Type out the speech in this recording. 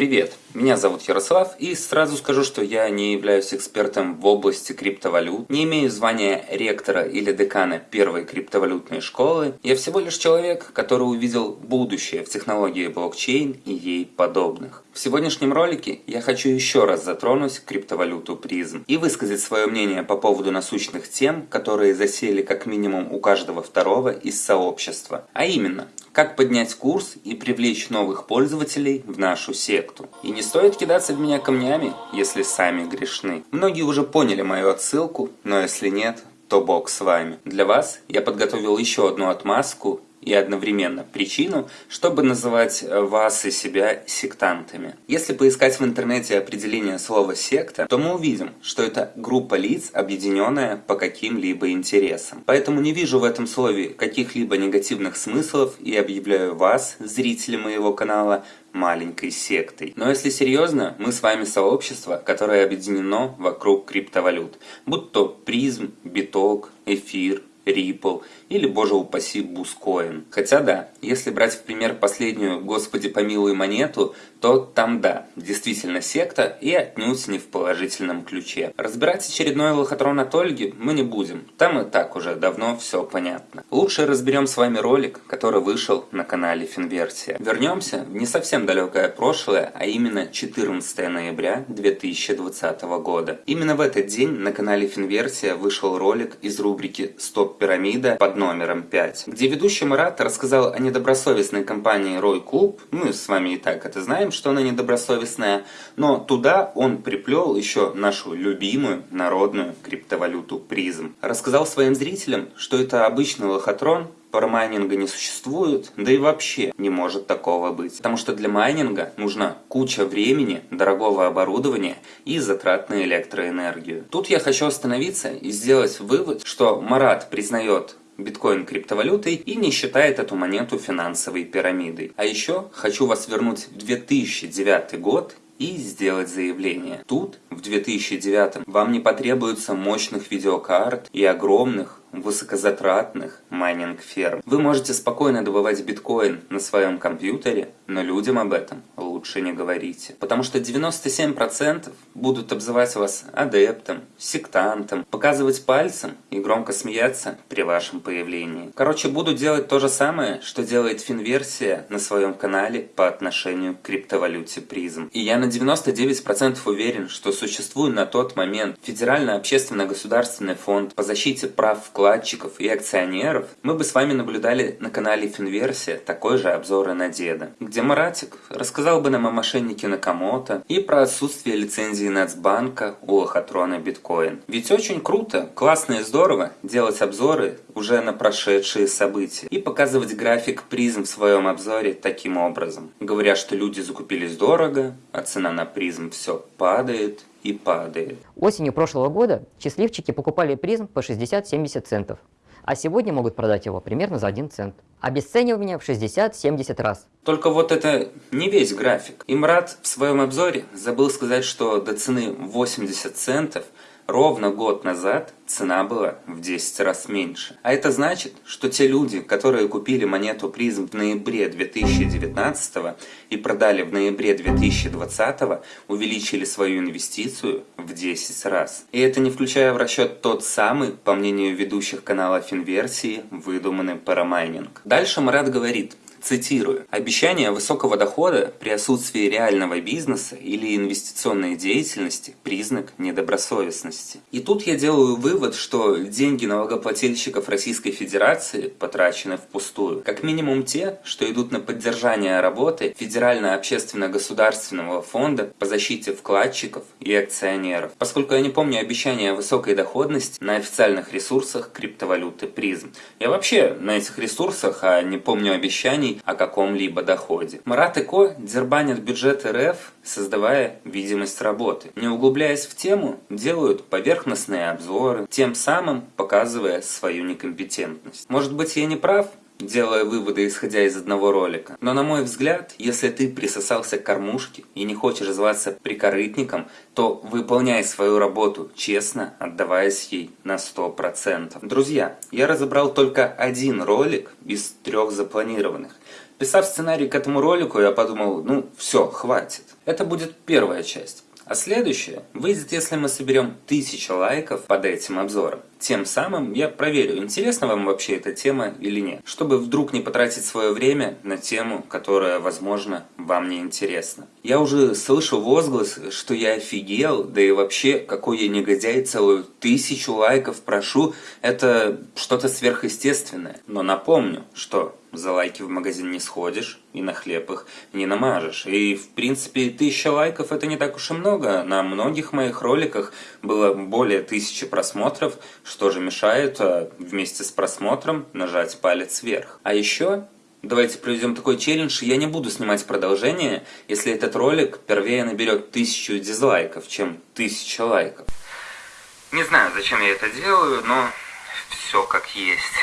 Привет, меня зовут Ярослав и сразу скажу, что я не являюсь экспертом в области криптовалют, не имею звания ректора или декана первой криптовалютной школы. Я всего лишь человек, который увидел будущее в технологии блокчейн и ей подобных. В сегодняшнем ролике я хочу еще раз затронуть криптовалюту призм и высказать свое мнение по поводу насущных тем, которые засели как минимум у каждого второго из сообщества. А именно, как поднять курс и привлечь новых пользователей в нашу секту. И не стоит кидаться в меня камнями, если сами грешны. Многие уже поняли мою отсылку, но если нет, то Бог с вами. Для вас я подготовил еще одну отмазку и одновременно причину, чтобы называть э, вас и себя сектантами. Если поискать в интернете определение слова «секта», то мы увидим, что это группа лиц, объединенная по каким-либо интересам. Поэтому не вижу в этом слове каких-либо негативных смыслов и объявляю вас, зрители моего канала, маленькой сектой. Но если серьезно, мы с вами сообщество, которое объединено вокруг криптовалют, будь то призм, биток, эфир, Ripple или, боже упаси, Бускоин. Хотя да, если брать в пример последнюю «Господи помилуй монету», то там да, действительно секта и отнюдь не в положительном ключе. Разбирать очередной лохотрон от Ольги мы не будем, там и так уже давно все понятно. Лучше разберем с вами ролик, который вышел на канале Финверсия. Вернемся в не совсем далекое прошлое, а именно 14 ноября 2020 года. Именно в этот день на канале Финверсия вышел ролик из рубрики «Стоп пирамида» под номером 5, где ведущий Марат рассказал о недобросовестной компании Рой Клуб, мы с вами и так это знаем, что она недобросовестная, но туда он приплел еще нашу любимую народную криптовалюту призм. Рассказал своим зрителям, что это обычный лохотрон, парамайнинга не существует, да и вообще не может такого быть. Потому что для майнинга нужна куча времени, дорогого оборудования и затрат на электроэнергию. Тут я хочу остановиться и сделать вывод, что Марат признает биткоин криптовалютой и не считает эту монету финансовой пирамидой. А еще хочу вас вернуть в 2009 год и сделать заявление. Тут, в 2009, вам не потребуется мощных видеокарт и огромных высокозатратных майнинг-ферм. Вы можете спокойно добывать биткоин на своем компьютере, но людям об этом лучше не говорите. Потому что 97% будут обзывать вас адептом, сектантом, показывать пальцем и громко смеяться при вашем появлении. Короче, буду делать то же самое, что делает Финверсия на своем канале по отношению к криптовалюте призм. И я на 99% уверен, что существуй на тот момент Федеральный общественно-государственный фонд по защите прав вкладчиков и акционеров, мы бы с вами наблюдали на канале Финверсия такой же обзор на деда, где Маратик рассказал бы нам о мошеннике Накамото и про отсутствие лицензии Нацбанка у лохотрона биткоин. Ведь очень круто, классно и здорово делать обзоры уже на прошедшие события и показывать график призм в своем обзоре таким образом, говоря, что люди закупились дорого, а цена на призм все падает, и падает. Осенью прошлого года счастливчики покупали призм по 60-70 центов, а сегодня могут продать его примерно за 1 цент. Обесценивание в 60-70 раз. Только вот это не весь график. Имрат в своем обзоре забыл сказать, что до цены 80 центов – Ровно год назад цена была в 10 раз меньше. А это значит, что те люди, которые купили монету призм в ноябре 2019 и продали в ноябре 2020, увеличили свою инвестицию в 10 раз. И это не включая в расчет тот самый, по мнению ведущих канала Финверсии, выдуманный парамайнинг. Дальше Марат говорит, Цитирую. «Обещание высокого дохода при отсутствии реального бизнеса или инвестиционной деятельности – признак недобросовестности». И тут я делаю вывод, что деньги налогоплательщиков Российской Федерации потрачены впустую. Как минимум те, что идут на поддержание работы Федерально-общественно-государственного фонда по защите вкладчиков и акционеров. Поскольку я не помню обещания высокой доходности на официальных ресурсах криптовалюты призм. Я вообще на этих ресурсах, а не помню обещаний, о каком-либо доходе. Марат и Ко дербанят бюджет РФ, создавая видимость работы. Не углубляясь в тему, делают поверхностные обзоры, тем самым показывая свою некомпетентность. Может быть я не прав, делая выводы, исходя из одного ролика. Но на мой взгляд, если ты присосался к кормушке и не хочешь зваться прикорытником, то выполняй свою работу честно, отдаваясь ей на 100%. Друзья, я разобрал только один ролик из трех запланированных. Писав сценарий к этому ролику, я подумал, ну все, хватит. Это будет первая часть. А следующее выйдет, если мы соберем 1000 лайков под этим обзором. Тем самым я проверю, интересна вам вообще эта тема или нет, чтобы вдруг не потратить свое время на тему, которая, возможно, вам не интересна. Я уже слышу возглас, что я офигел, да и вообще, какой я негодяй, целую тысячу лайков прошу, это что-то сверхъестественное. Но напомню, что за лайки в магазин не сходишь и на хлеб их не намажешь. И, в принципе, тысяча лайков это не так уж и много. На многих моих роликах было более тысячи просмотров, что же мешает а, вместе с просмотром нажать палец вверх. А еще Давайте проведем такой челлендж. Я не буду снимать продолжение, если этот ролик первее наберет тысячу дизлайков, чем тысяча лайков. Не знаю, зачем я это делаю, но все как есть.